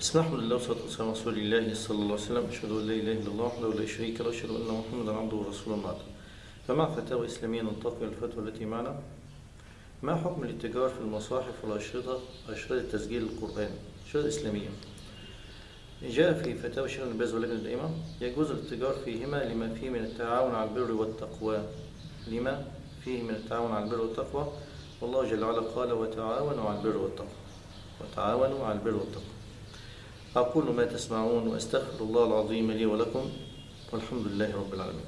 بسم الله لله والصلاة والسلام على رسول الله صلى الله عليه وسلم. أشهد أن لا إله إلا الله وحده لا شريك له. وأشهد أن محمدا عبده ورسوله بعد. فمع فتاوى إسلامية ننتقل الفتوى التي معنا؟ ما حكم الاتجار في المصاحف والأشرطة؟ أشرطة تسجيل القرآن. أشرطة إسلامية. جاء في فتاوى الشيخ بن باز واللجنة الدائمة. يجوز الاتجار فيهما لما فيه من التعاون على البر والتقوى. لما فيه من التعاون على البر والتقوى. والله جل وعلا قال وتعاونوا على البر والتقوى. وتعاونوا على البر والتقوى. أقول ما تسمعون وأستغفر الله العظيم لي ولكم والحمد لله رب العالمين.